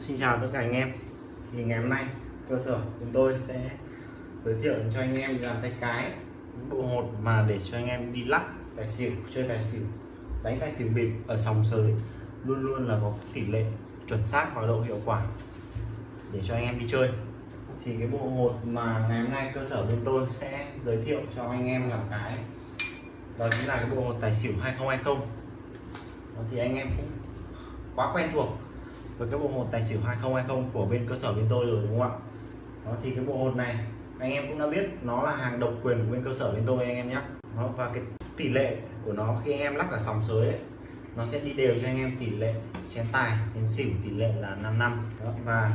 Xin chào tất cả anh em. Thì ngày hôm nay, cơ sở chúng tôi sẽ giới thiệu cho anh em làm tay cái, bộ hột mà để cho anh em đi lắc tài xỉu, chơi tài xỉu, đánh tài xỉu bịp ở sòng sới. Luôn luôn là có tỷ lệ chuẩn xác và độ hiệu quả để cho anh em đi chơi. Thì cái bộ hột mà ngày hôm nay cơ sở bên tôi sẽ giới thiệu cho anh em làm cái, đó chính là cái bộ hột tài xỉu 2020 đó thì anh em cũng quá quen thuộc với cái bộ hột tài xỉu 2020 của bên cơ sở bên tôi rồi đúng không ạ? Đó thì cái bộ hột này anh em cũng đã biết nó là hàng độc quyền của bên cơ sở bên tôi anh em nhé đó, và cái tỷ lệ của nó khi anh em lắc ở sòng sới ấy, nó sẽ đi đều cho anh em tỷ lệ chén tài chén xỉu tỷ lệ là 5 năm. Đó, và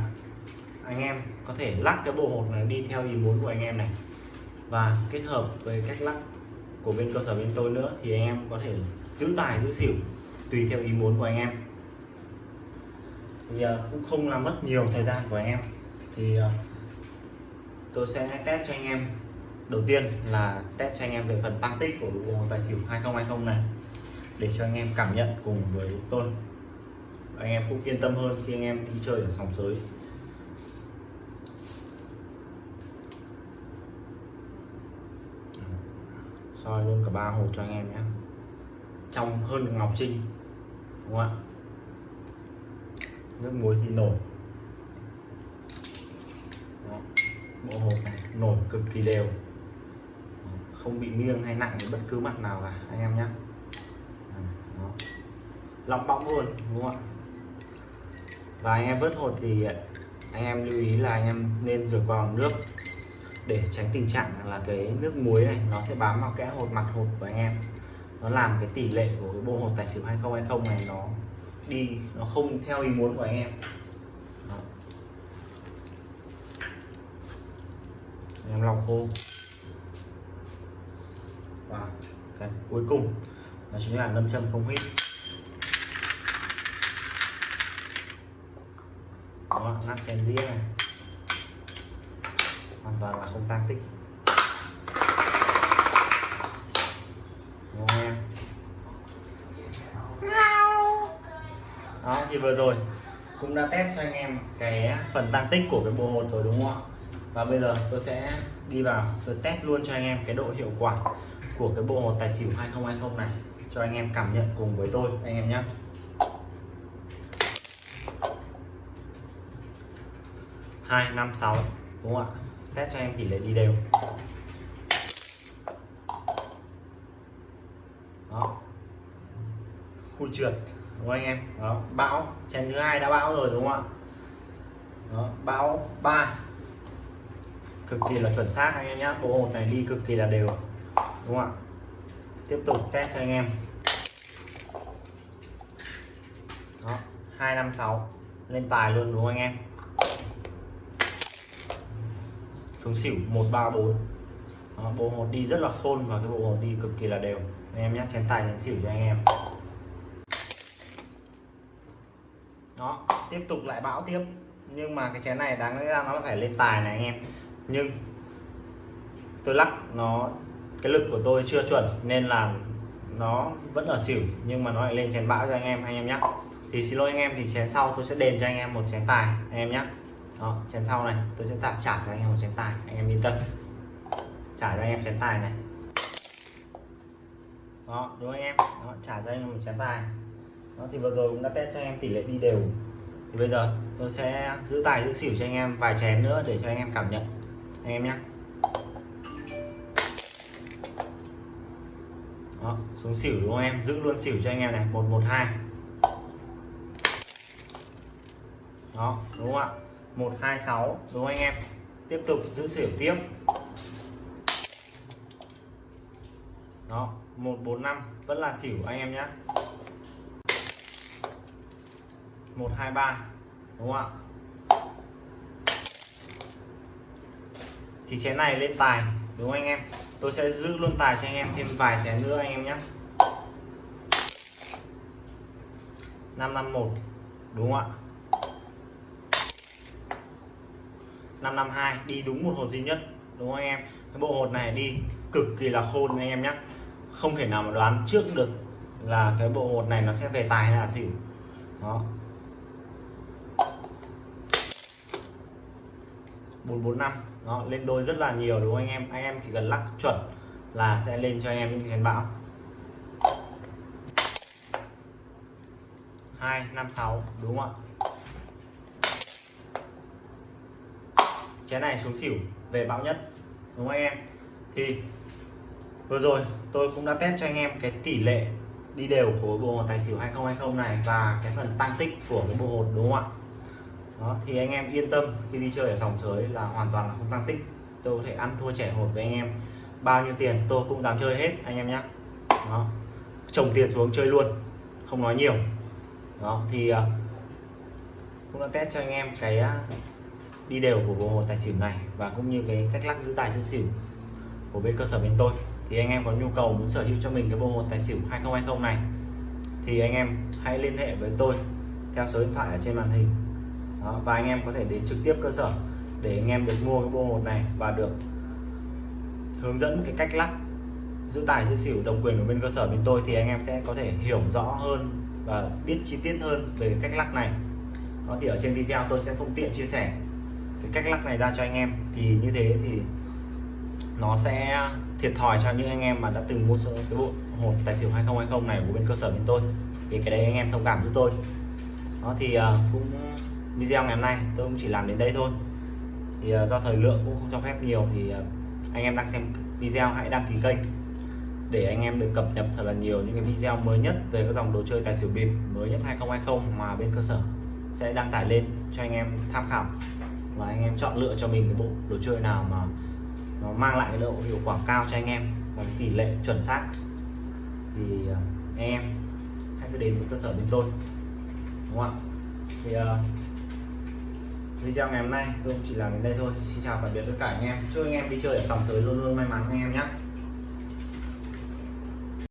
anh em có thể lắc cái bộ hột này đi theo ý muốn của anh em này. Và kết hợp với cách lắc của bên cơ sở bên tôi nữa thì anh em có thể giữ tài giữ xỉu tùy theo ý muốn của anh em thì cũng không làm mất nhiều thời gian của anh em. Thì ờ, tôi sẽ test cho anh em. Đầu tiên là test cho anh em về phần tăng tích của bộ tài xỉu 2020 này, để cho anh em cảm nhận cùng với tôi. Anh em cũng yên tâm hơn khi anh em đi chơi ở sòng sới. Soi luôn cả ba hộp cho anh em nhé. Trong hơn ngọc trinh, đúng không ạ? Nước muối thì nổi. Đó. bộ hộp này, nổi cực kỳ đều. Không bị nghiêng hay nặng bất cứ mặt nào cả, anh em nhé lọc bóng luôn, đúng không ạ? Và anh em vớt hột thì, anh em lưu ý là anh em nên rửa qua bằng nước. Để tránh tình trạng là cái nước muối này, nó sẽ bám vào kẽ hột, mặt hột của anh em. Nó làm cái tỷ lệ của cái bộ hột tài xỉu 2020 này nó đi, nó không theo ý muốn của anh em. Em lòng khô. Và cái cuối cùng, đó chính là nâm châm không hít đó nắp chén đĩa này. Hoàn toàn là không tăng tích. Đúng không em? Đó, thì vừa rồi cũng đã test cho anh em cái phần tăng tích của cái bộ hột rồi đúng không ạ? Và bây giờ tôi sẽ đi vào, tôi test luôn cho anh em cái độ hiệu quả của cái bộ hột tài xỉu 2020 này, cho anh em cảm nhận cùng với tôi, anh em nhé. Hai, năm, sáu, đúng không ạ? Test cho em tỷ lệ đi đều. Đó. Khu trượt đúng không anh em? Đó. Bão. Chén thứ hai đã bão rồi đúng không ạ? Đó. Bão ba. Cực kỳ là chuẩn xác anh em nhé bộ hột này đi cực kỳ là đều. Đúng không ạ? Tiếp tục test cho anh em. Đó. Hai năm sáu. Lên tài luôn đúng không anh em? Xuống xỉu 134 đó, bộ hột đi rất là khôn và cái bộ hột đi cực kỳ là đều. Anh em nhé chén tài chén xỉu cho anh em đó tiếp tục lại bão tiếp. Nhưng mà cái chén này đáng lẽ ra nó phải lên tài này anh em. Nhưng tôi lắc nó cái lực của tôi chưa chuẩn nên là nó vẫn ở xỉu nhưng mà nó lại lên chén bão cho anh em anh em nhé thì xin lỗi anh em thì chén sau tôi sẽ đền cho anh em một chén tài anh em nhé đó chén sau này tôi sẽ trả trả cho anh em một chén tài anh em yên tâm. Trả cho anh em chén tài này. Đó đúng anh em? Đó, trả cho anh em một chén tài đó thì vừa rồi cũng đã test cho anh em tỷ lệ đi đều. Thì bây giờ tôi sẽ giữ tài giữ xỉu cho anh em vài chén nữa để cho anh em cảm nhận. Anh em nhé. Đó, xuống xỉu đúng không em? Giữ luôn xỉu cho anh em này. 112 đó đúng không ạ? 126 đúng không anh em? Tiếp tục giữ xỉu tiếp. Đó 145 vẫn là xỉu anh em nhé. 123 đúng không ạ? Thì chén này lên tài, đúng không anh em? Tôi sẽ giữ luôn tài cho anh em, thêm vài chén nữa anh em nhé. 551 đúng không ạ? 552 đi đúng một hột duy nhất, đúng không anh em? Cái bộ hột này đi cực kỳ là khôn anh em nhé. Không thể nào mà đoán trước được là cái bộ hột này nó sẽ về tài hay là xỉu đó. 445 nó lên đôi rất là nhiều đúng không anh em? Anh em chỉ cần lắc chuẩn là sẽ lên cho anh em những chén bão 256 đúng không ạ? Chén này xuống xỉu, về bão nhất, đúng không anh em? Thì vừa rồi tôi cũng đã test cho anh em cái tỷ lệ đi đều của bộ tài xỉu 2020 này và cái phần tăng tích của cái bộ hột, đúng không ạ? Đó, thì anh em yên tâm, khi đi chơi ở sòng sới là hoàn toàn là không tăng tích. Tôi có thể ăn thua trẻ hột với anh em. Bao nhiêu tiền, tôi cũng dám chơi hết, anh em nhé đó, trồng tiền xuống chơi luôn, không nói nhiều. Đó, thì à, cũng đã test cho anh em cái à, đi đều của bộ hồ tài xỉu này và cũng như cái cách lắc giữ tài giữ xỉu của bên cơ sở bên tôi. Thì anh em có nhu cầu muốn sở hữu cho mình cái bộ hồ tài xỉu 2020 này, thì anh em hãy liên hệ với tôi theo số điện thoại ở trên màn hình đó, và anh em có thể đến trực tiếp cơ sở để anh em được mua cái bộ hột này và được hướng dẫn cái cách lắc giữ tài giữ xỉu độc quyền của bên cơ sở bên tôi thì anh em sẽ có thể hiểu rõ hơn và biết chi tiết hơn về cách lắc này. Đó thì ở trên video tôi sẽ không tiện chia sẻ cái cách lắc này ra cho anh em vì như thế thì nó sẽ thiệt thòi cho những anh em mà đã từng mua cái bộ hột tài xỉu 2020 này của bên cơ sở bên tôi. Thì cái đấy anh em thông cảm giúp tôi đó, thì ờ, cũng video ngày hôm nay tôi cũng chỉ làm đến đây thôi. Thì ờ, do thời lượng cũng không cho phép nhiều thì ờ, anh em đang xem video hãy đăng ký kênh để anh em được cập nhật thật là nhiều những cái video mới nhất về các dòng đồ chơi tài xỉu bịp mới nhất 2020 mà bên cơ sở sẽ đăng tải lên cho anh em tham khảo và anh em chọn lựa cho mình cái bộ đồ chơi nào mà nó mang lại cái độ hiệu quả cao cho anh em và tỷ lệ chuẩn xác. Thì anh em hãy cứ đến với cơ sở bên tôi đúng không ạ? Thì uh, video ngày hôm nay tôi cũng chỉ làm đến đây thôi. Xin chào tạm biệt tất cả anh em. Chúc anh em đi chơi ở sòng sới luôn luôn may mắn anh em nhé.